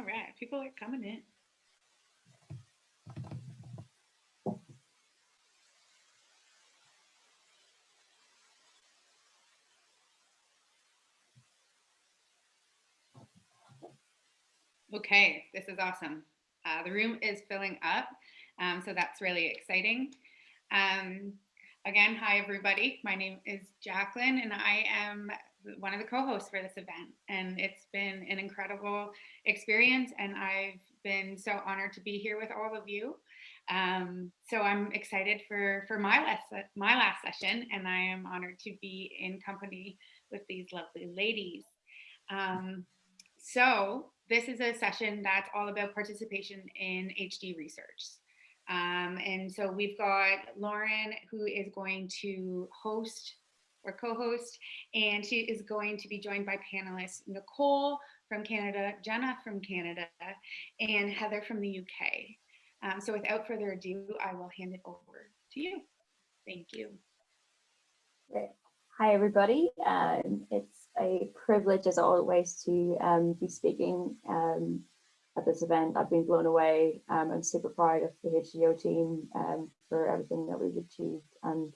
All right, people are coming in. Okay, this is awesome. Uh, the room is filling up, um, so that's really exciting. Um, again, hi everybody. My name is Jacqueline and I am one of the co-hosts for this event. And it's been an incredible experience and I've been so honored to be here with all of you. Um, so I'm excited for, for my, last, my last session and I am honored to be in company with these lovely ladies. Um, so this is a session that's all about participation in HD research. Um, and so we've got Lauren who is going to host or co-host, and she is going to be joined by panelists Nicole from Canada, Jenna from Canada, and Heather from the UK. Um, so without further ado, I will hand it over to you. Thank you. Hi, everybody. Um, it's a privilege, as always, to um, be speaking um, at this event. I've been blown away. Um, I'm super proud of the HDO team um, for everything that we've achieved and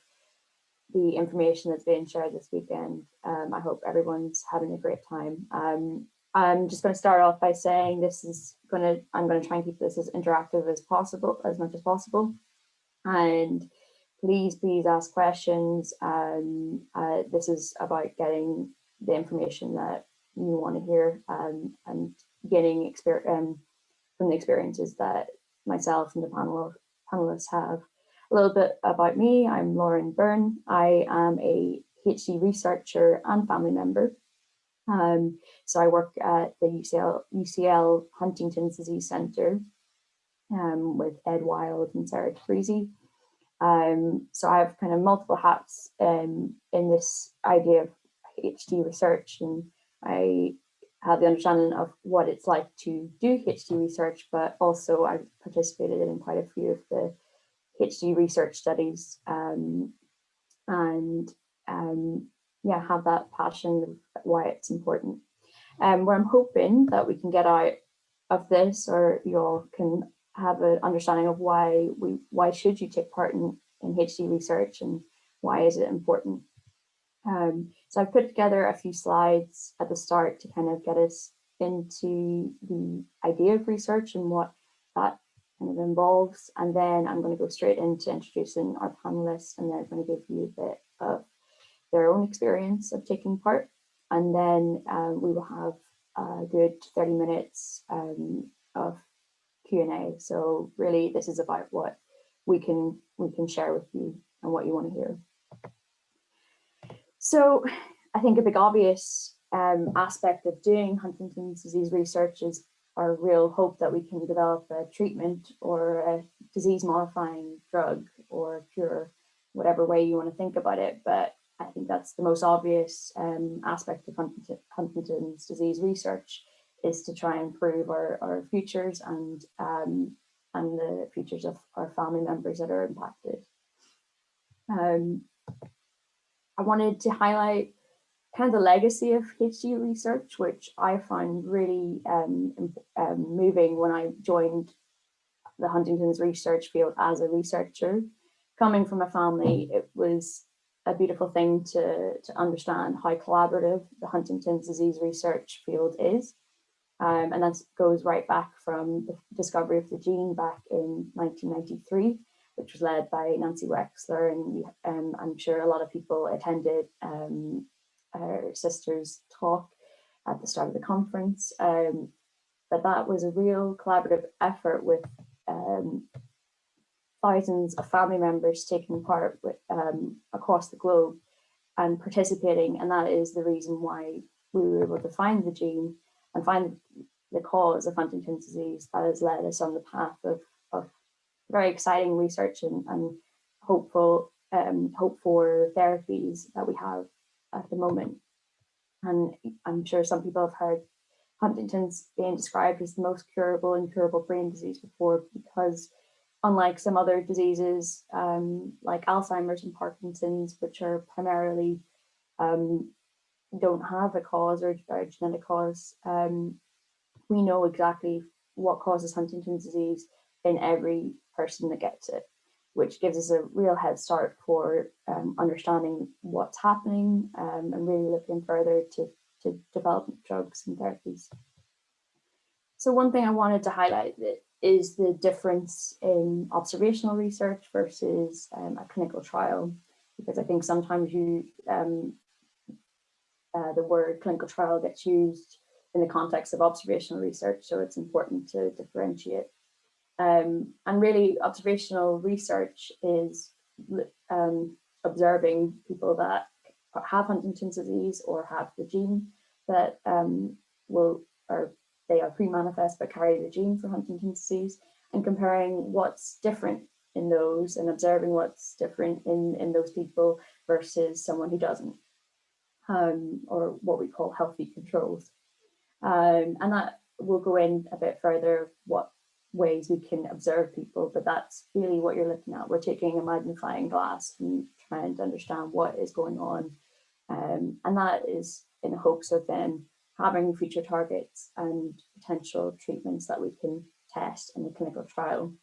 the information that's being shared this weekend. Um, I hope everyone's having a great time. I'm just going to start off by saying this is going to, I'm going to try and keep this as interactive as possible, as much as possible. And please, please ask questions. Um, uh, this is about getting the information that you want to hear um, and getting experience um, from the experiences that myself and the panel panelists have. A little bit about me, I'm Lauren Byrne. I am a PhD researcher and family member. Um, so I work at the UCL, UCL Huntington's Disease Centre um, with Ed Wild and Sarah Tabrizi. Um, so I have kind of multiple hats um, in this idea of HD research and I have the understanding of what it's like to do HD research, but also I've participated in quite a few of the HD research studies um, and um, yeah, have that passion of why it's important. Um, where I'm hoping that we can get out of this or you all can have an understanding of why we why should you take part in, in HD research and why is it important. Um, so I've put together a few slides at the start to kind of get us into the idea of research and what that kind of involves. And then I'm going to go straight into introducing our panelists and they're going to give you a bit of their own experience of taking part. And then um, we will have a good 30 minutes um, of Q&A. So really this is about what we can we can share with you and what you want to hear. So I think a big obvious um, aspect of doing Huntington's disease research is our real hope that we can develop a treatment or a disease modifying drug or cure, whatever way you want to think about it. But I think that's the most obvious um, aspect of Huntington's disease research is to try and improve our, our futures and um, and the futures of our family members that are impacted. Um, I wanted to highlight kind of the legacy of HD research, which I find really um, um, moving when I joined the Huntington's research field as a researcher. Coming from a family, it was a beautiful thing to, to understand how collaborative the Huntington's disease research field is. Um, and that goes right back from the discovery of the gene back in 1993, which was led by Nancy Wexler. And um, I'm sure a lot of people attended um, her sister's talk at the start of the conference. Um, but that was a real collaborative effort with um, thousands of family members taking part with, um, across the globe and participating. And that is the reason why we were able to find the gene and find the cause of Huntington's disease that has led us on the path of, of very exciting research and, and hopeful um, hope for therapies that we have at the moment. And I'm sure some people have heard Huntington's being described as the most curable and curable brain disease before because unlike some other diseases um, like Alzheimer's and Parkinson's, which are primarily um, don't have a cause or, a genetic cause. Um, we know exactly what causes Huntington's disease in every person that gets it, which gives us a real head start for um, understanding what's happening um, and really looking further to, to develop drugs and therapies. So one thing I wanted to highlight is the difference in observational research versus um, a clinical trial, because I think sometimes you um, uh, the word clinical trial gets used in the context of observational research, so it's important to differentiate. Um, and really observational research is um, observing people that have Huntington's disease or have the gene that um, will or they are pre-manifest but carry the gene for Huntington's disease and comparing what's different in those and observing what's different in, in those people versus someone who doesn't, um, or what we call healthy controls. Um, and that will go in a bit further what ways we can observe people, but that's really what you're looking at. We're taking a magnifying glass and trying to understand what is going on. Um, and that is in the hopes of then having future targets and potential treatments that we can test in a clinical trial.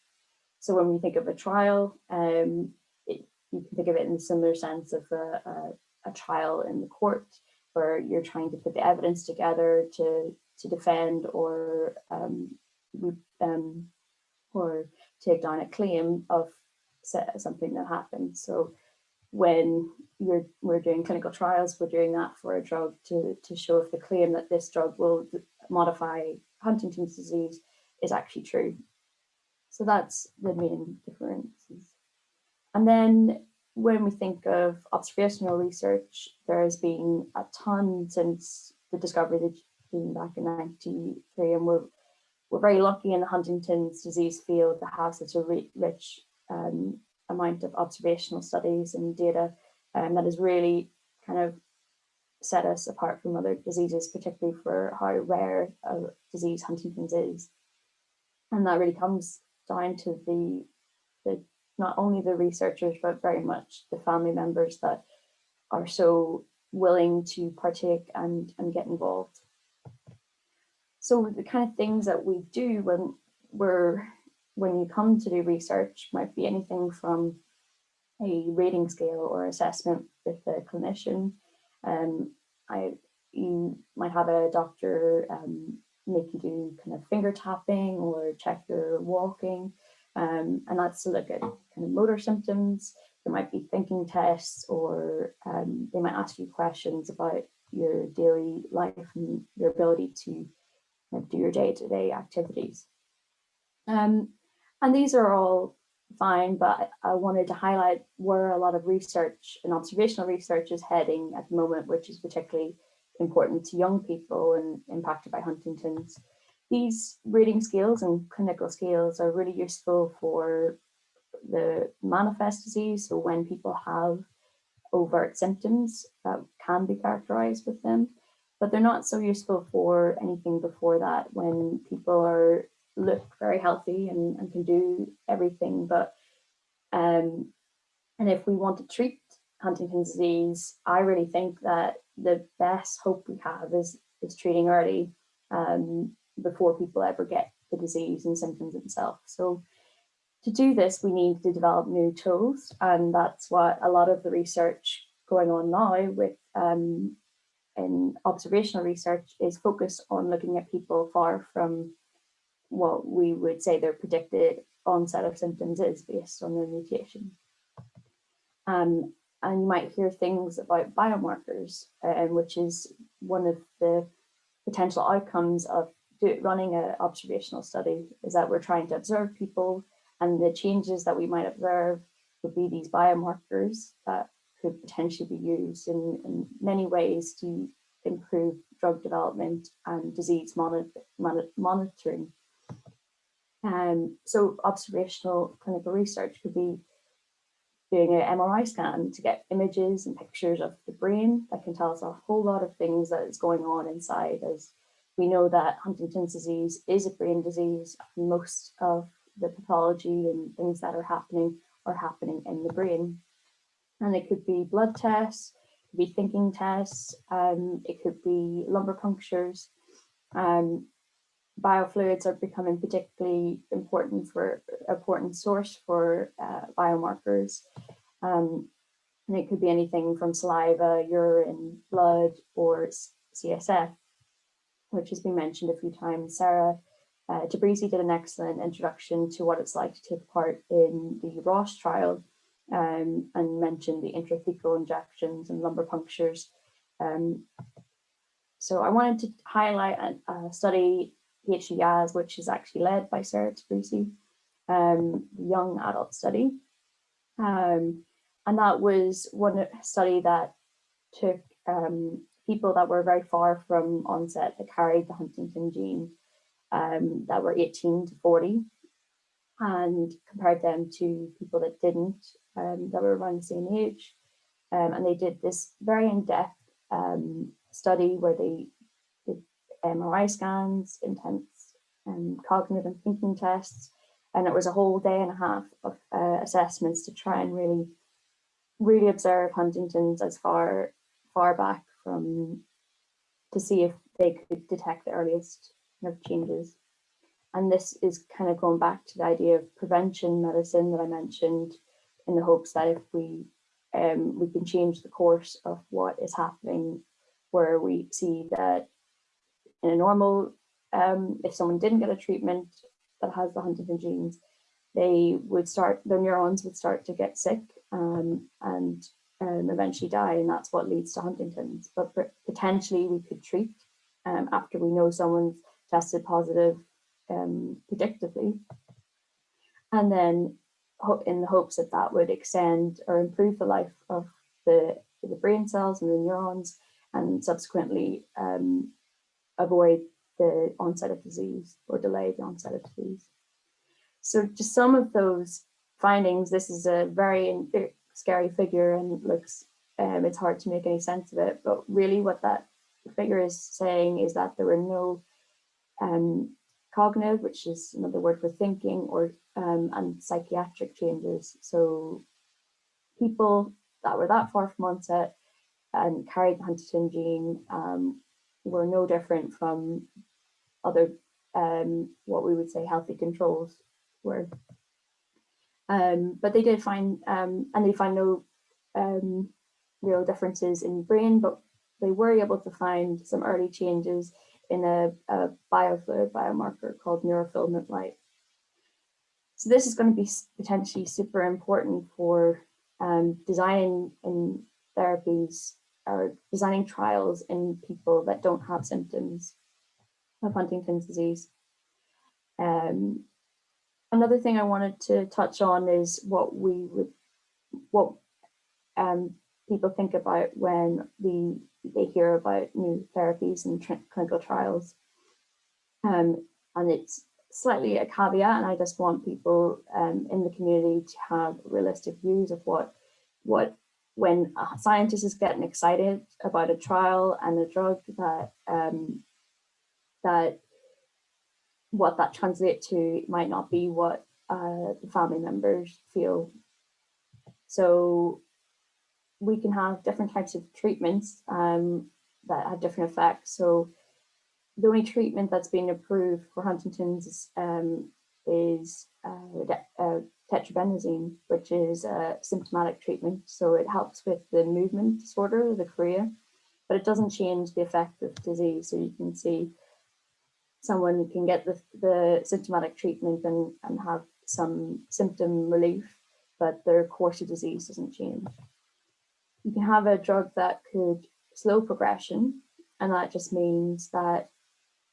So when we think of a trial, um, it, you can think of it in a similar sense of a, a, a, trial in the court where you're trying to put the evidence together to, to defend or um, um, or take down a claim of something that happened. So when you're, we're doing clinical trials, we're doing that for a drug to, to show if the claim that this drug will modify Huntington's disease is actually true. So that's the main differences. And then when we think of observational research, there has been a ton since the discovery of the gene back in 93 and we're, we're very lucky in the Huntington's disease field to have such a rich um, amount of observational studies and data um, that has really kind of set us apart from other diseases, particularly for how rare a disease Huntington's is. And that really comes down to the, the not only the researchers, but very much the family members that are so willing to partake and, and get involved. So the kind of things that we do when we're when you come to do research might be anything from a rating scale or assessment with the clinician. Um, I, you might have a doctor um, make you do kind of finger tapping or check your walking. Um, and that's to look at kind of motor symptoms. There might be thinking tests or um, they might ask you questions about your daily life and your ability to do your day-to-day -day activities. Um, and these are all fine, but I wanted to highlight where a lot of research and observational research is heading at the moment, which is particularly important to young people and impacted by Huntington's. These rating scales and clinical scales are really useful for the manifest disease. So when people have overt symptoms that can be characterized with them, but they're not so useful for anything before that when people are look very healthy and, and can do everything. But um, and if we want to treat Huntington's disease, I really think that the best hope we have is is treating early um, before people ever get the disease and symptoms themselves. So to do this, we need to develop new tools, and that's what a lot of the research going on now with um, in observational research is focused on looking at people far from what we would say their predicted onset of symptoms is based on their mutation. Um, and you might hear things about biomarkers, uh, which is one of the potential outcomes of do, running an observational study is that we're trying to observe people and the changes that we might observe would be these biomarkers that could potentially be used in, in many ways to improve drug development and disease monitor, monitoring um, so observational clinical research could be doing an MRI scan to get images and pictures of the brain that can tell us a whole lot of things that is going on inside as we know that Huntington's disease is a brain disease. Most of the pathology and things that are happening are happening in the brain. And it could be blood tests, it could be thinking tests, um, it could be lumbar punctures, um, biofluids are becoming particularly important for important source for uh, biomarkers. Um, and it could be anything from saliva, urine, blood, or CSF, which has been mentioned a few times. Sarah uh, Tabrizi did an excellent introduction to what it's like to take part in the Roche trial um, and mentioned the intrathecal injections and lumbar punctures. Um, so I wanted to highlight a, a study, HD YAS, which is actually led by Sarah Tabrizi, um, young adult study. Um, and that was one study that took um, people that were very far from onset that carried the Huntington gene um, that were 18 to 40 and compared them to people that didn't, um, that were around the same age. Um, and they did this very in-depth um, study where they did MRI scans, intense um, cognitive and thinking tests, and it was a whole day and a half of uh, assessments to try and really, really observe Huntington's as far, far back from, to see if they could detect the earliest of changes. And this is kind of going back to the idea of prevention medicine that I mentioned in the hopes that if we um, we can change the course of what is happening where we see that in a normal, um, if someone didn't get a treatment that has the Huntington genes, they would start, their neurons would start to get sick um, and um, eventually die. And that's what leads to Huntington's. But potentially we could treat um, after we know someone's tested positive um, predictively. And then in the hopes that that would extend or improve the life of the, the brain cells and the neurons and subsequently um, avoid the onset of disease or delay the onset of disease. So just some of those findings, this is a very scary figure and looks, um, it's hard to make any sense of it, but really what that figure is saying is that there were no um, cognitive, which is another word for thinking, or um, and psychiatric changes. So people that were that far from onset and carried the Huntington gene um, were no different from other um, what we would say healthy controls were. Um, but they did find, um, and they find no um, real differences in brain, but they were able to find some early changes in a, a biofluid biomarker called neurofilament light. So this is going to be potentially super important for um, designing in therapies or designing trials in people that don't have symptoms of Huntington's disease. Um, another thing I wanted to touch on is what we would, what um, people think about when the, they hear about new therapies and clinical trials. Um, and it's slightly a caveat, and I just want people um, in the community to have realistic views of what, what when a scientist is getting excited about a trial and a drug that um, that what that translates to might not be what uh, the family members feel. So we can have different types of treatments um, that have different effects. So the only treatment that's been approved for Huntington's is, um, is uh, uh, tetrabenazine, which is a symptomatic treatment. So it helps with the movement disorder, the chorea, but it doesn't change the effect of disease. So you can see someone can get the, the symptomatic treatment and, and have some symptom relief, but their course of disease doesn't change you can have a drug that could slow progression and that just means that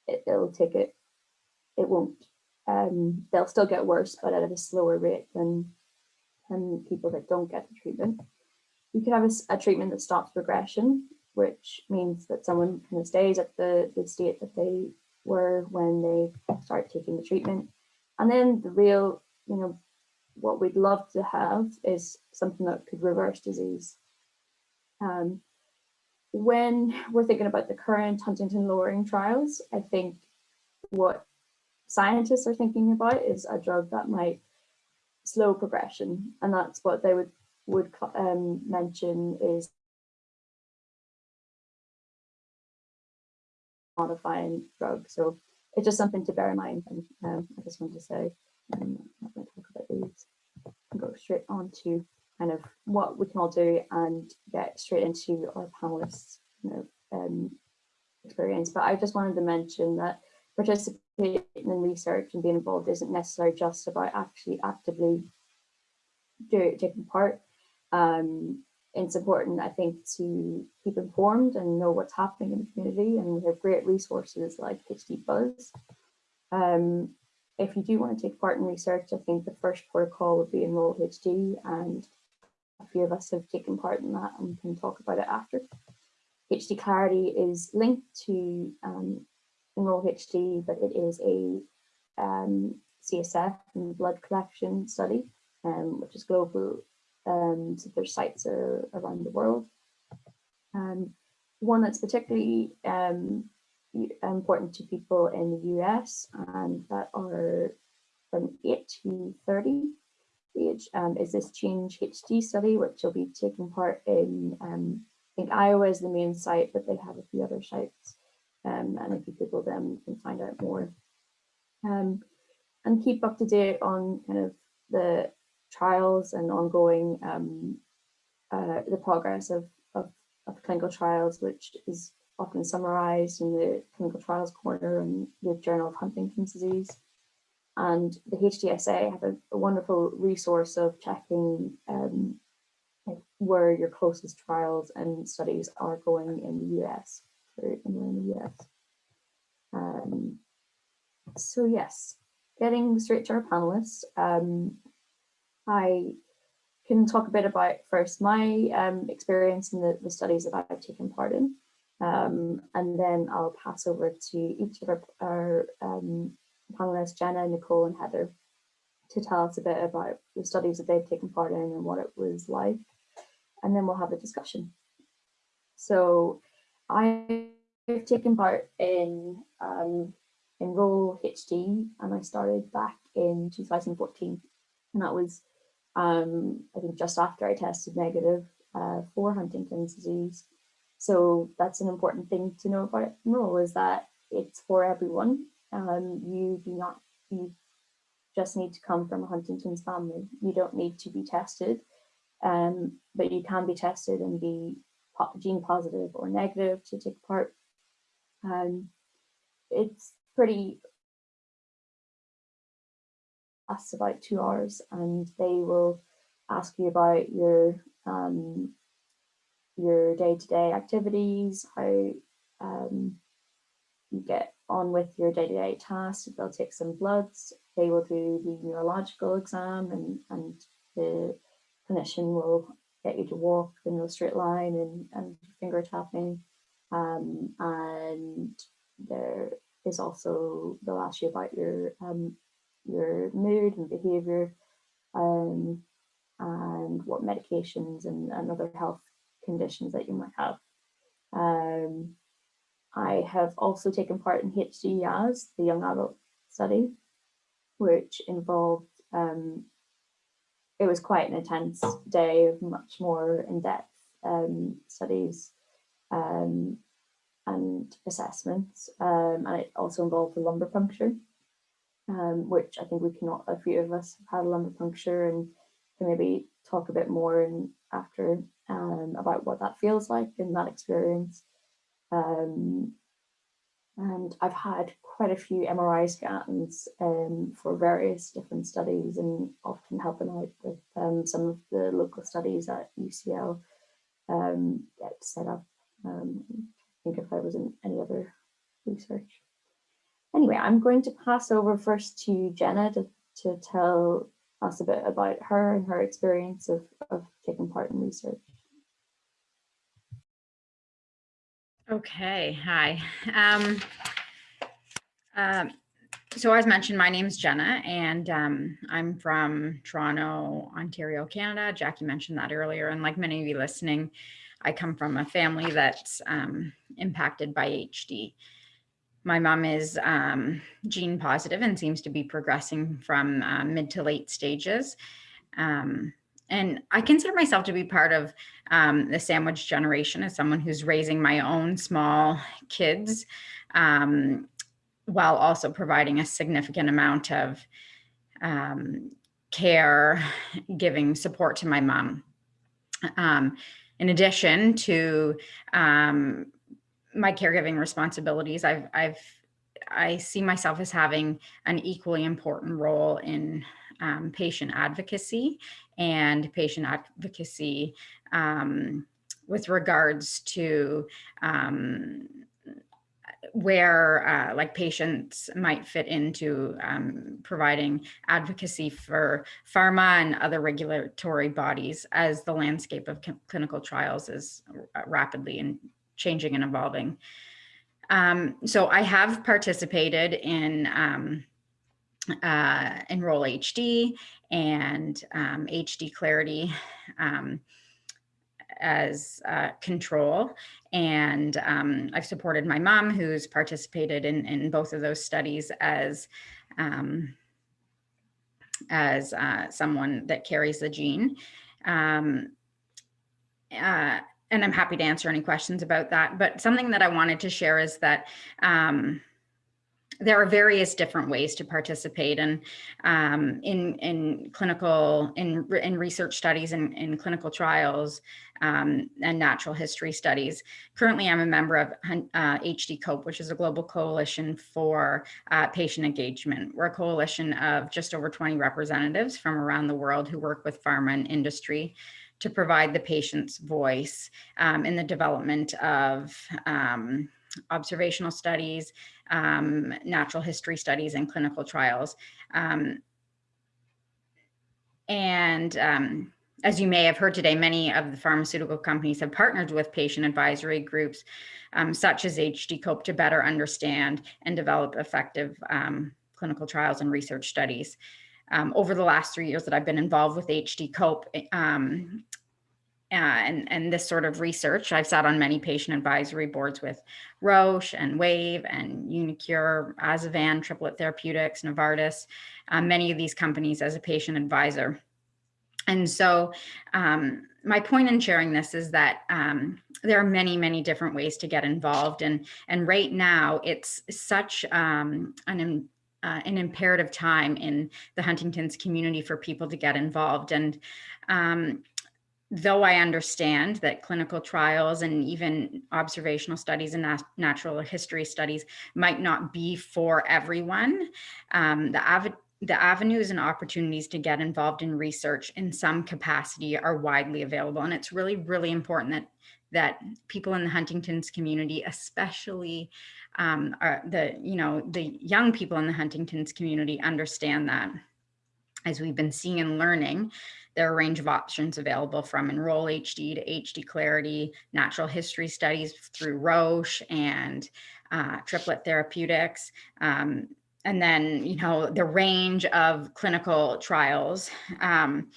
it, will take it it won't um, they'll still get worse but at a slower rate than than people that don't get the treatment. You can have a, a treatment that stops progression which means that someone kind of stays at the, the state that they were when they start taking the treatment. And then the real you know what we'd love to have is something that could reverse disease. Um, when we're thinking about the current Huntington lowering trials, I think what scientists are thinking about is a drug that might slow progression. And that's what they would, would um, mention is modifying drug. So it's just something to bear in mind. And um, I just wanted to say, um, I'm not going to talk about these. and Go straight on to kind of what we can all do and get straight into our panelists you know, um, experience. But I just wanted to mention that participating in research and being involved isn't necessarily just about actually actively do, taking part. Um, it's important, I think, to keep informed and know what's happening in the community. And we have great resources like HD Buzz. Um, if you do want to take part in research, I think the first protocol would be Enroll HD, and few of us have taken part in that and can talk about it after. HD Clarity is linked to um, Enroll HD, but it is a um, CSF and blood collection study, um, which is global um, so their sites are around the world. Um, one that's particularly um, important to people in the US and that are from 8 to 30 age um, is this Change HD study, which will be taking part in, um, I think Iowa is the main site, but they have a few other sites. Um, and if you Google them, you can find out more. Um, and keep up to date on kind of the trials and ongoing um, uh, the progress of, of, of, clinical trials, which is often summarized in the clinical trials corner and the Journal of Huntington's disease. And the HDSA have a, a wonderful resource of checking um, where your closest trials and studies are going in the US, for in the US. Um, so yes, getting straight to our panelists. Um, I can talk a bit about first my um, experience in the, the, studies that I've taken part in, um, and then I'll pass over to each of our, our um, panelists, Jenna, Nicole, and Heather, to tell us a bit about the studies that they've taken part in and what it was like, and then we'll have a discussion. So I've taken part in um, Enroll HD, and I started back in 2014, and that was um, I think just after I tested negative uh, for Huntington's disease. So that's an important thing to know about enroll is that it's for everyone. Um, you do not, you just need to come from a Huntington's family. You don't need to be tested, um, but you can be tested and be gene positive or negative to take part. Um, it's pretty lasts about two hours and they will ask you about your um, your day-to-day -day activities, how um, you get on with your day-to-day -day tasks. They'll take some bloods, they will do the neurological exam and, and the clinician will get you to walk in a straight line and, and finger tapping. Um, and there is also, they'll ask you about your um, your mood and behavior um, and what medications and, and, other health conditions that you might have. Um, I have also taken part in HD-YAS, the young adult study, which involved, um, it was quite an intense day of much more in-depth um, studies um, and assessments, um, and it also involved the lumbar puncture um, which I think we can, a few of us have had a lumbar puncture and can maybe talk a bit more and after um, about what that feels like in that experience. Um, and I've had quite a few MRI scans um, for various different studies and often helping out with um, some of the local studies at UCL um, get set up. Um, I think if I was in any other research. Anyway, I'm going to pass over first to Jenna to, to tell us a bit about her and her experience of, of taking part in research. Okay, hi. Um, um, so as mentioned, my name is Jenna and um, I'm from Toronto, Ontario, Canada. Jackie mentioned that earlier. And like many of you listening, I come from a family that's um, impacted by HD my mom is um, gene positive and seems to be progressing from uh, mid to late stages. Um, and I consider myself to be part of um, the sandwich generation as someone who's raising my own small kids. Um, while also providing a significant amount of um, care, giving support to my mom. Um, in addition to um, my caregiving responsibilities, I've, I've, I see myself as having an equally important role in um, patient advocacy and patient advocacy um, with regards to um, where uh, like patients might fit into um, providing advocacy for pharma and other regulatory bodies as the landscape of clinical trials is rapidly and changing and evolving. Um, so I have participated in um, uh, Enroll HD and um, HD Clarity um, as uh, control. And um, I've supported my mom who's participated in, in both of those studies as, um, as uh, someone that carries the gene. Um, uh, and I'm happy to answer any questions about that. But something that I wanted to share is that um, there are various different ways to participate in um, in in clinical in in research studies and in, in clinical trials um, and natural history studies. Currently, I'm a member of uh, HD COPE, which is a global coalition for uh, patient engagement. We're a coalition of just over 20 representatives from around the world who work with pharma and industry to provide the patient's voice um, in the development of um, observational studies, um, natural history studies, and clinical trials. Um, and um, as you may have heard today, many of the pharmaceutical companies have partnered with patient advisory groups um, such as HD COPE to better understand and develop effective um, clinical trials and research studies. Um, over the last three years that I've been involved with HD COPE, and, and this sort of research. I've sat on many patient advisory boards with Roche and Wave and uniQure, Azevan, Triplet Therapeutics, Novartis, uh, many of these companies as a patient advisor. And so um, my point in sharing this is that um, there are many, many different ways to get involved. And, and right now it's such um, an, uh, an imperative time in the Huntington's community for people to get involved. And um, though I understand that clinical trials and even observational studies and nat natural history studies might not be for everyone, um, the, av the avenues and opportunities to get involved in research in some capacity are widely available. And it's really, really important that that people in the Huntington's community, especially um, the, you know, the young people in the Huntington's community understand that as we've been seeing and learning, there are a range of options available from Enroll HD to HD Clarity, natural history studies through Roche and uh, Triplet Therapeutics. Um, and then, you know, the range of clinical trials um,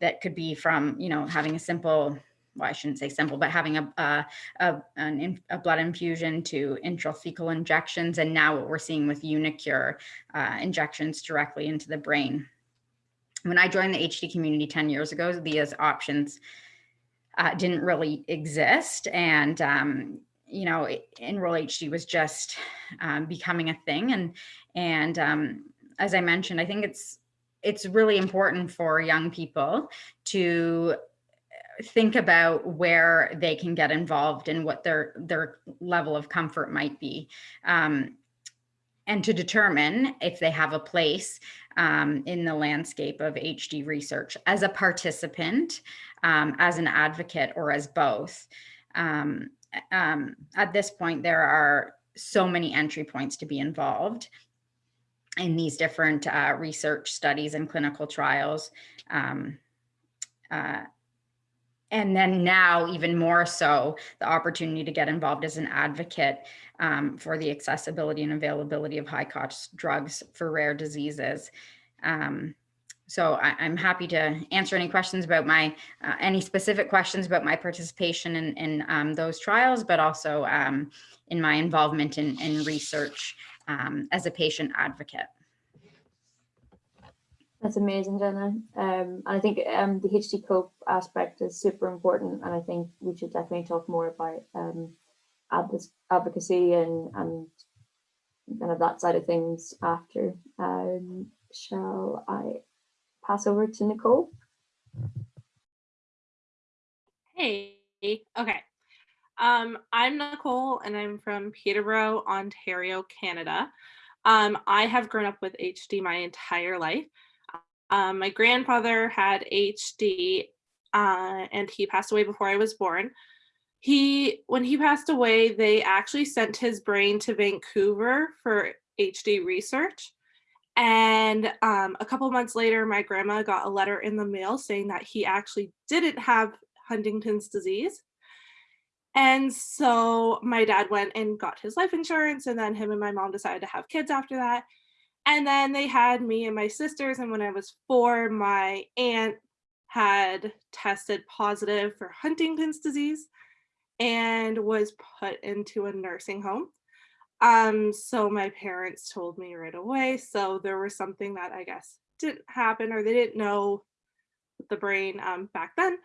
that could be from, you know, having a simple well, I shouldn't say simple, but having a, a, a, an, a blood infusion to intrathecal injections. And now what we're seeing with uniQure uh, injections directly into the brain. When I joined the HD community 10 years ago, these options uh, didn't really exist. And, um, you know, Enroll HD was just um, becoming a thing. And, and um, as I mentioned, I think it's, it's really important for young people to think about where they can get involved and what their their level of comfort might be um, and to determine if they have a place um, in the landscape of HD research as a participant, um, as an advocate, or as both. Um, um, at this point, there are so many entry points to be involved in these different uh, research studies and clinical trials. Um, uh, and then now even more so the opportunity to get involved as an advocate um, for the accessibility and availability of high cost drugs for rare diseases. Um, so I, am happy to answer any questions about my, uh, any specific questions about my participation in, in um, those trials, but also um, in my involvement in, in research um, as a patient advocate. That's amazing, Jenna. Um, and I think um, the HD COPE aspect is super important, and I think we should definitely talk more about um, advocacy and and kind of that side of things after. Um, shall I pass over to Nicole? Hey, okay. Um, I'm Nicole and I'm from Peterborough, Ontario, Canada. Um, I have grown up with HD my entire life. Um, my grandfather had HD uh, and he passed away before I was born. He, when he passed away, they actually sent his brain to Vancouver for HD research. And um, a couple months later, my grandma got a letter in the mail saying that he actually didn't have Huntington's disease. And so my dad went and got his life insurance, and then him and my mom decided to have kids after that. And then they had me and my sisters. And when I was four, my aunt had tested positive for Huntington's disease and was put into a nursing home. Um, so my parents told me right away. So there was something that I guess didn't happen or they didn't know the brain um, back then.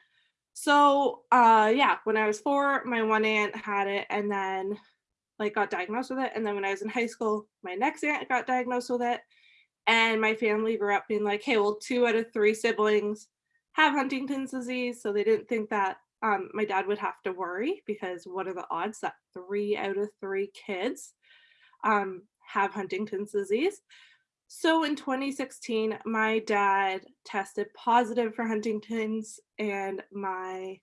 So uh, yeah, when I was four, my one aunt had it and then like got diagnosed with it. And then when I was in high school, my next aunt got diagnosed with it. And my family grew up being like, hey, well, two out of three siblings have Huntington's disease. So they didn't think that um, my dad would have to worry because what are the odds that three out of three kids um, have Huntington's disease? So in 2016, my dad tested positive for Huntington's and my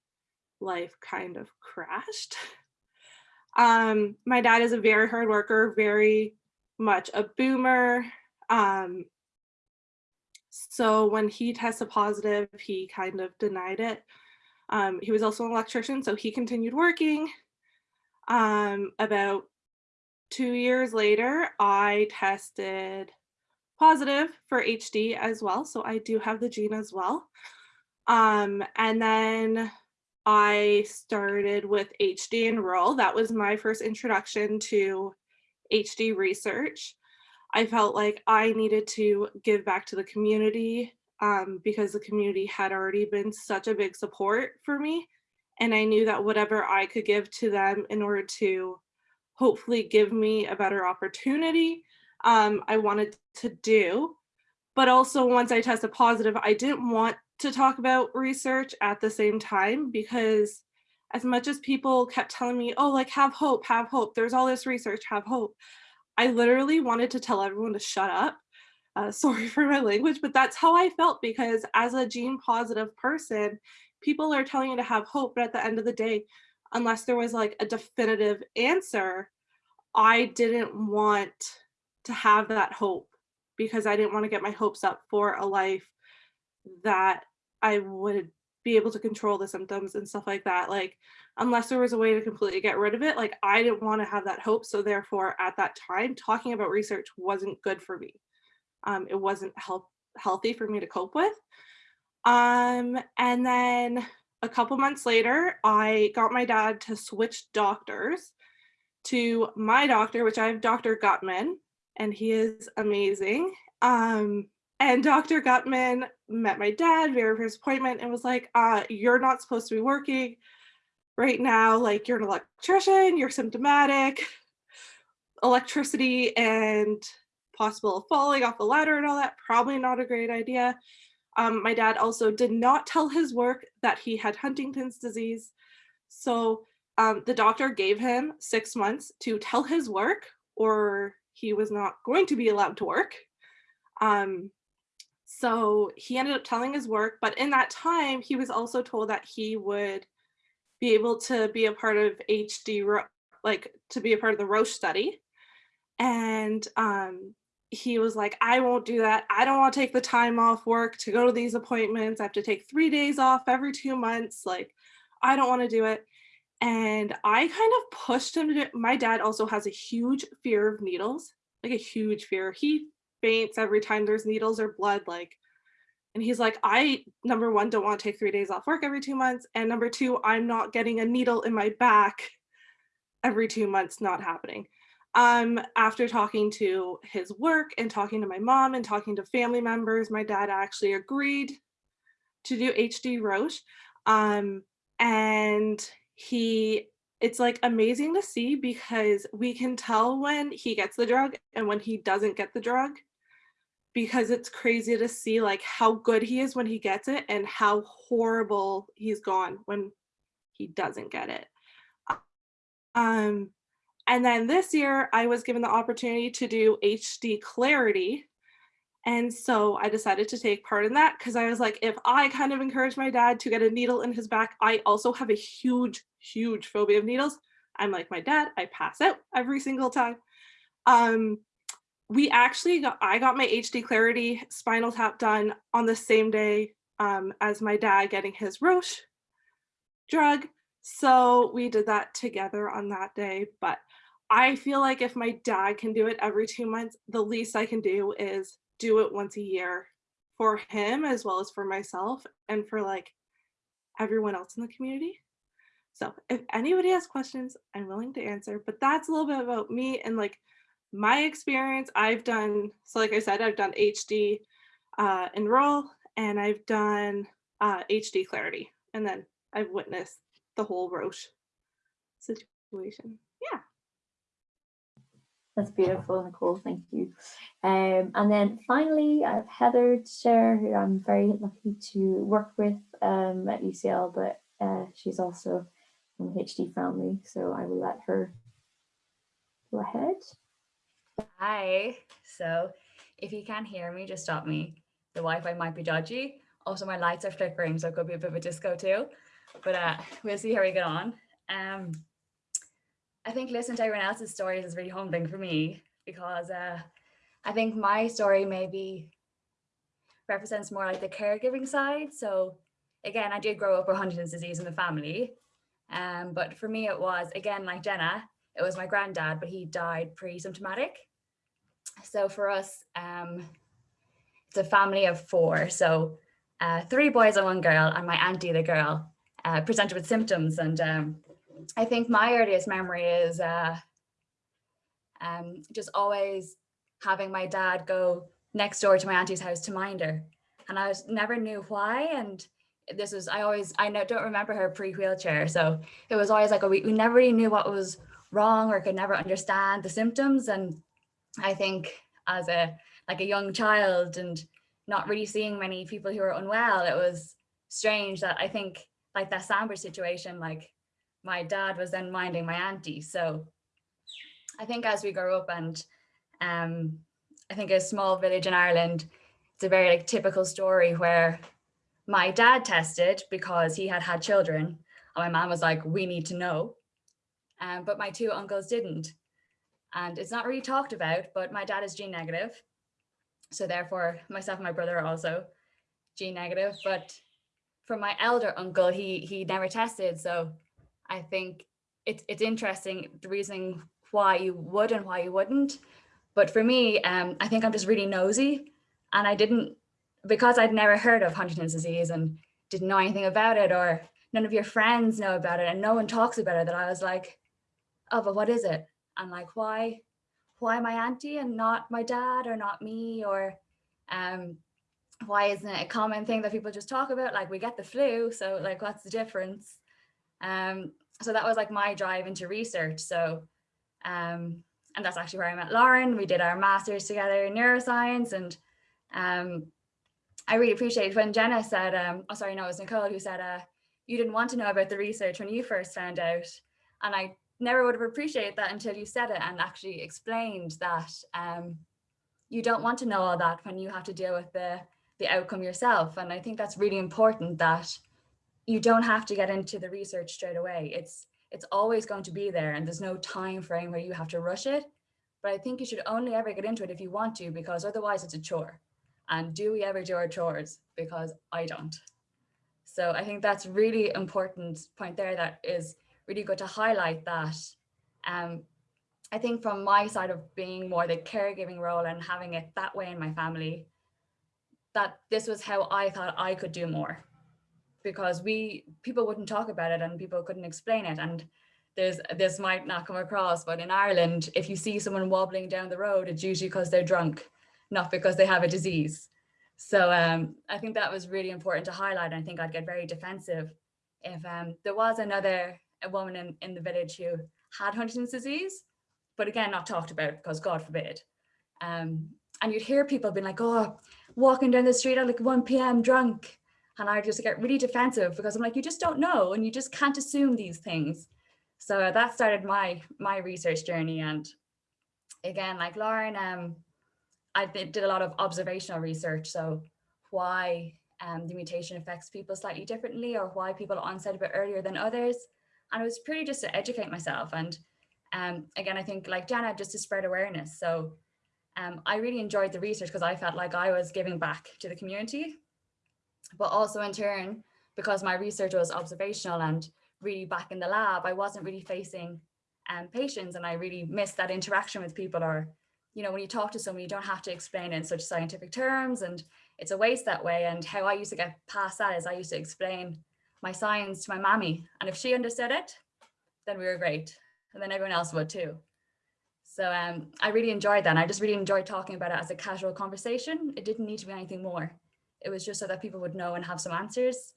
life kind of crashed. Um, my dad is a very hard worker, very much a boomer. Um, so when he tested positive, he kind of denied it. Um, he was also an electrician, so he continued working. Um, about two years later, I tested positive for HD as well. So I do have the gene as well. Um, and then I started with HD Enroll. That was my first introduction to HD research. I felt like I needed to give back to the community um, because the community had already been such a big support for me. And I knew that whatever I could give to them in order to hopefully give me a better opportunity, um, I wanted to do. But also once I tested positive, I didn't want to talk about research at the same time because as much as people kept telling me, oh, like have hope, have hope, there's all this research, have hope. I literally wanted to tell everyone to shut up. Uh, sorry for my language, but that's how I felt because as a gene positive person, people are telling you to have hope, but at the end of the day, unless there was like a definitive answer, I didn't want to have that hope because I didn't want to get my hopes up for a life that I would be able to control the symptoms and stuff like that. Like, unless there was a way to completely get rid of it, like I didn't want to have that hope. So therefore at that time, talking about research wasn't good for me. Um, it wasn't healthy for me to cope with. Um, and then a couple months later, I got my dad to switch doctors to my doctor, which I have Dr. Gutman, and he is amazing. Um, and Dr. Gutman met my dad, verified his appointment, and was like, uh, you're not supposed to be working right now. Like, you're an electrician, you're symptomatic, electricity and possible falling off the ladder and all that, probably not a great idea. Um, my dad also did not tell his work that he had Huntington's disease. So um, the doctor gave him six months to tell his work or he was not going to be allowed to work. Um, so he ended up telling his work, but in that time, he was also told that he would be able to be a part of HD, like to be a part of the Roche study. And um, he was like, I won't do that. I don't want to take the time off work to go to these appointments. I have to take three days off every two months. Like, I don't want to do it. And I kind of pushed him to do. My dad also has a huge fear of needles, like a huge fear. He faints every time there's needles or blood, like, and he's like, I, number one, don't want to take three days off work every two months. And number two, I'm not getting a needle in my back every two months, not happening. Um, after talking to his work and talking to my mom and talking to family members, my dad actually agreed to do HD Roche. Um, and he it's like amazing to see because we can tell when he gets the drug and when he doesn't get the drug because it's crazy to see like how good he is when he gets it and how horrible he's gone when he doesn't get it. Um, and then this year I was given the opportunity to do HD Clarity. And so I decided to take part in that because I was like, if I kind of encourage my dad to get a needle in his back, I also have a huge, huge phobia of needles. I'm like my dad, I pass out every single time. Um, we actually got, I got my HD Clarity spinal tap done on the same day um, as my dad getting his Roche drug. So we did that together on that day. But I feel like if my dad can do it every two months, the least I can do is do it once a year for him as well as for myself and for like everyone else in the community. So if anybody has questions, I'm willing to answer, but that's a little bit about me and like my experience. I've done, so like I said, I've done HD uh, Enroll and I've done uh, HD Clarity. And then I've witnessed the whole Roche situation. That's beautiful, Nicole. Thank you. Um, and then finally, I have Heather to share, who I'm very lucky to work with um, at UCL, but uh, she's also from the HD family, so I will let her go ahead. Hi. So if you can't hear me, just stop me. The Wi-Fi might be dodgy. Also, my lights are flickering, so it could be a bit of a disco too. But uh, we'll see how we get on. Um, I think listening to everyone else's stories is really humbling for me because uh, I think my story maybe represents more like the caregiving side. So again, I did grow up with Huntington's disease in the family. Um, but for me, it was, again, like Jenna, it was my granddad, but he died pre-symptomatic. So for us, um, it's a family of four. So uh, three boys and one girl, and my auntie, the girl, uh, presented with symptoms. And um, I think my earliest memory is uh, um, just always having my dad go next door to my auntie's house to mind her. And I was, never knew why. And this was, I always, I know, don't remember her pre-wheelchair. So it was always like, a, we, we never really knew what was wrong or could never understand the symptoms. And I think as a, like a young child and not really seeing many people who are unwell, it was strange that I think like that Sandwich situation, like my dad was then minding my auntie. So I think as we grow up and um, I think a small village in Ireland, it's a very like typical story where my dad tested because he had had children and my mom was like, we need to know. Um, but my two uncles didn't. And it's not really talked about, but my dad is gene negative. So therefore myself and my brother are also gene negative, but for my elder uncle, he he never tested. So I think it's it's interesting the reason why you would and why you wouldn't. But for me, um, I think I'm just really nosy and I didn't, because I'd never heard of Huntington's disease and didn't know anything about it or none of your friends know about it and no one talks about it that I was like, oh, but what is it? And like, why, why my auntie and not my dad or not me or um, why isn't it a common thing that people just talk about? Like we get the flu, so like what's the difference? Um, so that was like my drive into research. So, um, and that's actually where I met Lauren. We did our masters together in neuroscience, and um, I really appreciate when Jenna said, um, oh sorry, no, it was Nicole who said, uh, you didn't want to know about the research when you first found out, and I never would have appreciated that until you said it and actually explained that um, you don't want to know all that when you have to deal with the the outcome yourself. And I think that's really important that you don't have to get into the research straight away. It's it's always going to be there and there's no time frame where you have to rush it. But I think you should only ever get into it if you want to, because otherwise it's a chore. And do we ever do our chores? Because I don't. So I think that's really important point there that is really good to highlight that. Um, I think from my side of being more the caregiving role and having it that way in my family, that this was how I thought I could do more because we people wouldn't talk about it and people couldn't explain it and there's this might not come across but in Ireland if you see someone wobbling down the road it's usually because they're drunk not because they have a disease so um, I think that was really important to highlight and I think I'd get very defensive if um, there was another a woman in, in the village who had Huntington's disease, but again, not talked about because God forbid. Um, and you'd hear people being like, oh, walking down the street at like 1 p.m. drunk. And I just get really defensive because I'm like, you just don't know and you just can't assume these things. So that started my my research journey. And again, like Lauren, um, I did, a lot of observational research. So why um, the mutation affects people slightly differently or why people onset a bit earlier than others. And it was pretty just to educate myself. And um, again, I think like Jana, just to spread awareness. So um, I really enjoyed the research because I felt like I was giving back to the community, but also in turn, because my research was observational and really back in the lab, I wasn't really facing um, patients and I really missed that interaction with people or, you know, when you talk to someone, you don't have to explain in such scientific terms and it's a waste that way. And how I used to get past that is I used to explain my science to my mammy. And if she understood it, then we were great. And then everyone else would too. So um, I really enjoyed that. And I just really enjoyed talking about it as a casual conversation. It didn't need to be anything more. It was just so that people would know and have some answers.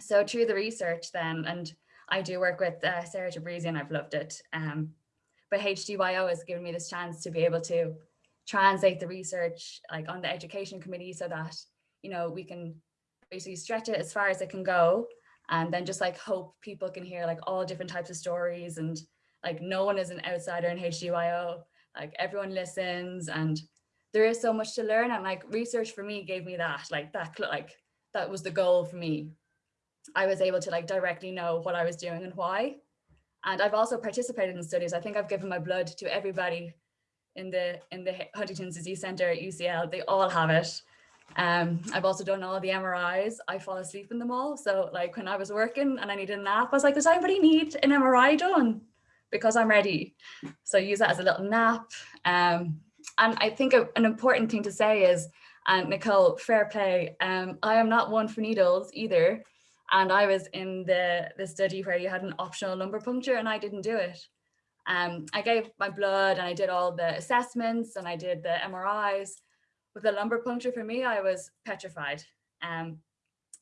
So through the research then, and I do work with uh, Sarah Tabrizi and I've loved it. Um, but HDYO has given me this chance to be able to translate the research like on the education committee so that, you know, we can basically stretch it as far as it can go and then just like hope people can hear like all different types of stories and like no one is an outsider in HDYO, like everyone listens and there is so much to learn and like research for me gave me that, like that, like that was the goal for me. I was able to like directly know what I was doing and why. And I've also participated in studies. I think I've given my blood to everybody in the in the Huntington's Disease Center at UCL. They all have it. Um, I've also done all the MRIs. I fall asleep in them all. So like when I was working and I needed a nap, I was like, does anybody need an MRI done? Because I'm ready. So use that as a little nap. Um, and I think a, an important thing to say is, and Nicole, fair play. Um, I am not one for needles either. And I was in the, the study where you had an optional lumbar puncture and I didn't do it. Um, I gave my blood and I did all the assessments and I did the MRIs. With the lumbar puncture for me, I was petrified. Um,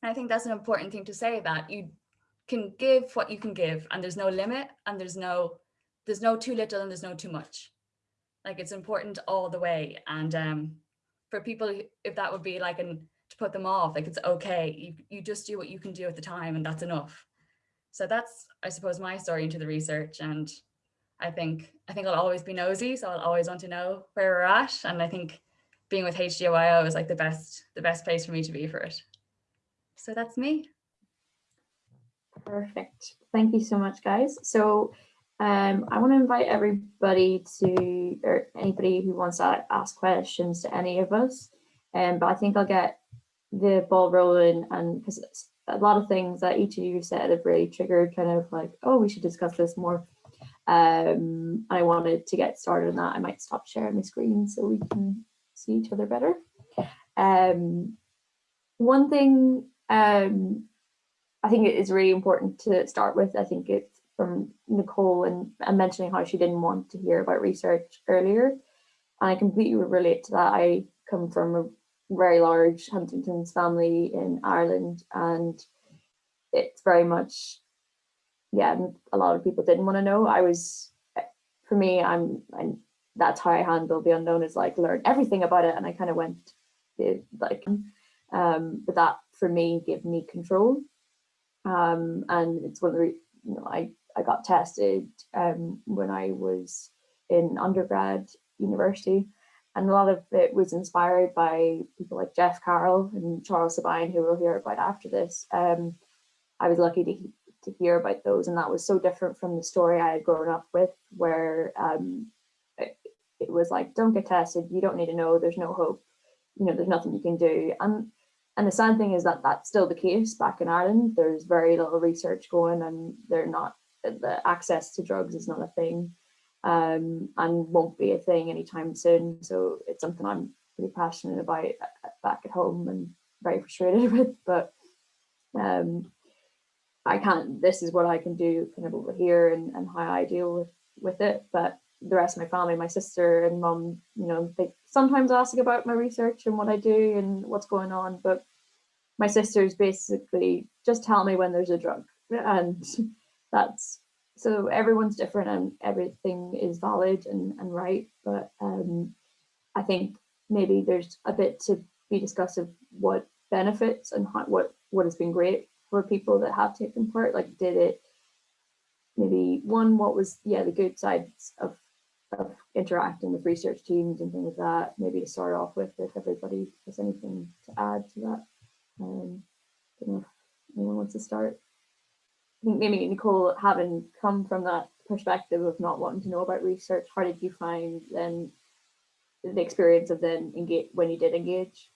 and I think that's an important thing to say that you can give what you can give and there's no limit and there's no there's no too little and there's no too much. Like it's important all the way. And um, for people, if that would be like an to put them off, like it's okay. You, you just do what you can do at the time and that's enough. So that's, I suppose, my story into the research. And I think I think I'll always be nosy, so I'll always want to know where we're at. And I think being with HDYO is like the best the best place for me to be for it. So that's me. Perfect. Thank you so much, guys. So um, I want to invite everybody to, or anybody who wants to ask questions to any of us. Um, but I think I'll get the ball rolling and because a lot of things that each of you said have really triggered kind of like, oh, we should discuss this more. Um, I wanted to get started on that. I might stop sharing my screen so we can see each other better. Um, one thing um, I think it is really important to start with, I think it's from Nicole and, and mentioning how she didn't want to hear about research earlier. And I completely relate to that. I come from a very large Huntington's family in Ireland and it's very much yeah a lot of people didn't want to know I was for me I'm, I'm that's how I handle the unknown is like learn everything about it and I kind of went like um but that for me gave me control um and it's one of the you know I I got tested um when I was in undergrad university and a lot of it was inspired by people like Jeff Carroll and Charles Sabine, who we'll hear about after this. Um, I was lucky to, to hear about those, and that was so different from the story I had grown up with, where um, it, it was like, don't get tested, you don't need to know, there's no hope, you know, there's nothing you can do. And and the sad thing is that that's still the case back in Ireland. There's very little research going, and they're not the access to drugs is not a thing um, and won't be a thing anytime soon. So it's something I'm pretty passionate about uh, back at home and very frustrated with, but um, I can't, this is what I can do kind of over here and, and how I deal with, with it. But the rest of my family, my sister and mom, you know, they sometimes ask about my research and what I do and what's going on. But my sisters basically just tell me when there's a drug and that's so everyone's different and everything is valid and, and right. But um, I think maybe there's a bit to be discussed of what benefits and how, what what has been great for people that have taken part. Like, did it maybe one? What was yeah the good sides of of interacting with research teams and things like that? Maybe to start off with, if everybody has anything to add to that. Um, don't know if anyone wants to start. Think maybe Nicole, having come from that perspective of not wanting to know about research, how did you find then the experience of then engage when you did engage?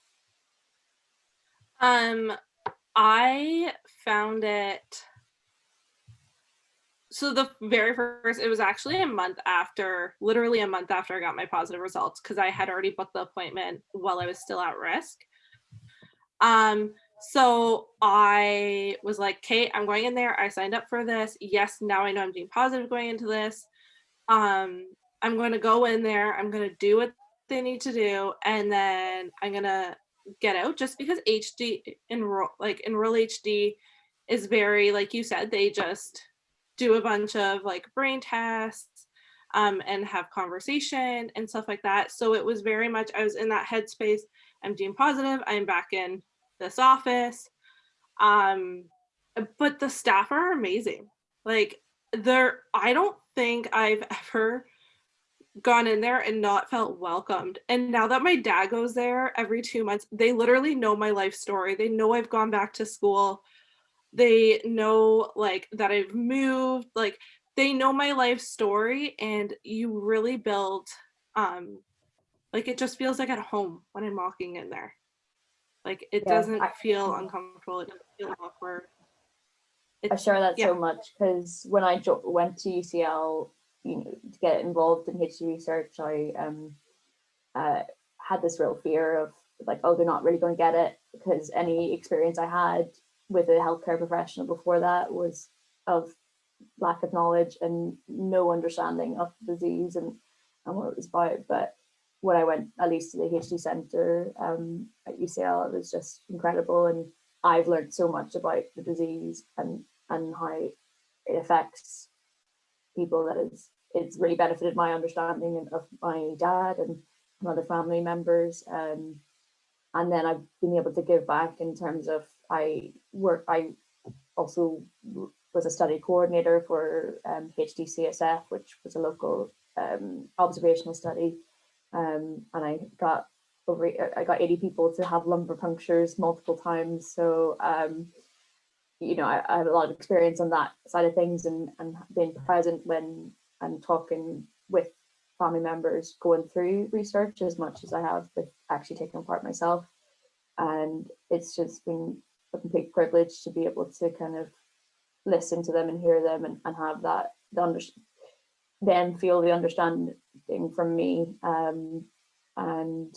Um, I found it. So the very first, it was actually a month after, literally a month after I got my positive results, because I had already booked the appointment while I was still at risk. Um, so I was like, Kate, I'm going in there. I signed up for this. Yes, now I know I'm being positive going into this. Um, I'm going to go in there. I'm going to do what they need to do, and then I'm going to get out just because HD enroll like enroll HD is very like you said they just do a bunch of like brain tests um, and have conversation and stuff like that. So it was very much I was in that headspace. I'm being positive. I'm back in this office. Um, but the staff are amazing. Like they're I don't think I've ever gone in there and not felt welcomed. And now that my dad goes there every two months, they literally know my life story. They know I've gone back to school. They know like that I've moved, like they know my life story and you really build um like it just feels like at home when I'm walking in there. Like it Yeah, doesn't I- feel uncomfortable, it doesn't feel awkward. I share that yeah. so much because when I went to UCL, you know, to get involved in HD research, I um, uh, had this real fear of like, oh, they're not really going to get it because any experience I had with a healthcare professional before that was of lack of knowledge and no understanding of the disease and, and what it was about. But when I went at least to the HD Centre um, at UCL, it was just incredible. And I've learned so much about the disease and, and how it affects people that it's really benefited my understanding of my dad and other family members. Um, and then I've been able to give back in terms of I work, I also was a study coordinator for um, HDCSF, which was a local um, observational study. Um, and I got over, I got 80 people to have lumbar punctures multiple times. So, um, you know, I, I have a lot of experience on that side of things and, and being present when I'm talking with family members going through research as much as I have with actually taking part myself. And it's just been a complete privilege to be able to kind of listen to them and hear them and, and have that the under, then feel the understanding from me um, and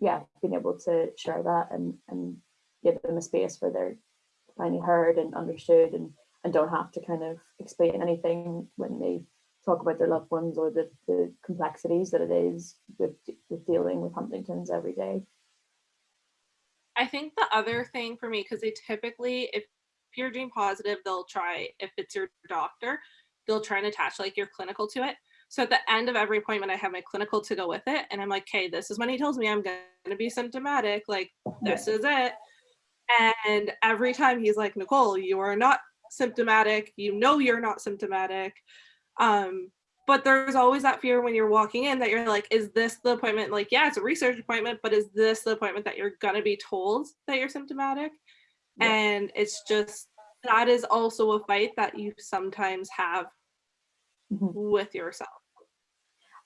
yeah being able to share that and and give them a space where they're finally heard and understood and and don't have to kind of explain anything when they talk about their loved ones or the, the complexities that it is with, with dealing with Huntington's every day. I think the other thing for me, because they typically, if you're doing positive, they'll try, if it's your doctor, they'll try and attach like your clinical to it. So at the end of every appointment, I have my clinical to go with it. And I'm like, okay, this is when he tells me I'm going to be symptomatic. Like, this is it. And every time he's like, Nicole, you are not symptomatic. You know you're not symptomatic. Um, but there's always that fear when you're walking in that you're like, is this the appointment? Like, yeah, it's a research appointment, but is this the appointment that you're gonna be told that you're symptomatic? Yeah. And it's just that is also a fight that you sometimes have Mhm. with yourself.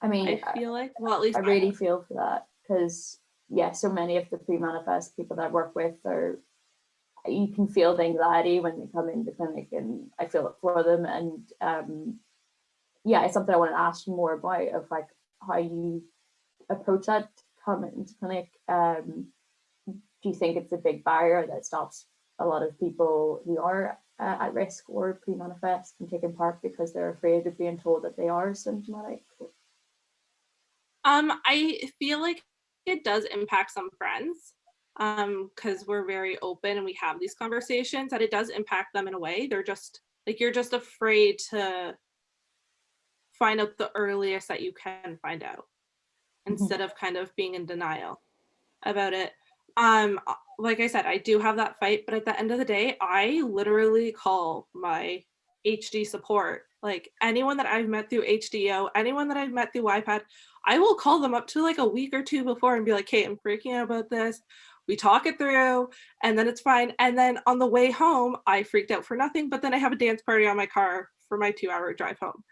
I mean, I feel like, well, at least I really feel for that because yeah, so many of the pre-manifest people that I work with are you can feel the anxiety when they come into clinic and I feel it for them and um yeah, it's something I want to ask you more about of like how you approach that coming into clinic. Um do you think it's a big barrier that stops a lot of people who are uh, at risk or pre-manifest from taking part because they're afraid of being told that they are symptomatic? Um, I feel like it does impact some friends um because we're very open and we have these conversations that it does impact them in a way they're just Like you're just afraid to find out the earliest that you can find out instead of kind of being in denial about it. Um, like I said, I do have that fight, but at the end of the day, I literally call my HD support. Like anyone that I've met through HDYO, anyone that I've met through iPad, I will call them up to like a week or two before and be like, hey, I'm freaking out about this. We talk it through and then it's fine. And then on the way home, I freaked out for nothing, but then I have a dance party on my car for my two hour drive home.